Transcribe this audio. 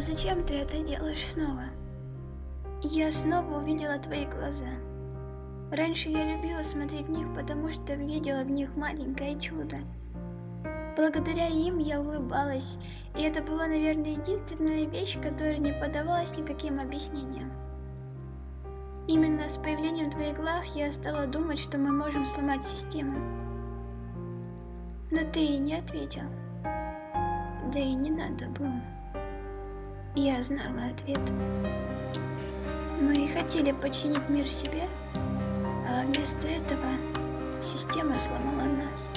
Зачем ты это делаешь снова? Я снова увидела твои глаза. Раньше я любила смотреть в них, потому что видела в них маленькое чудо. Благодаря им я улыбалась, и это была, наверное, единственная вещь, которая не поддавалась никаким объяснениям. Именно с появлением твоих глаз я стала думать, что мы можем сломать систему. Но ты и не ответил. Да и не надо было. Я знала ответ. Мы хотели починить мир себе, а вместо этого система сломала нас.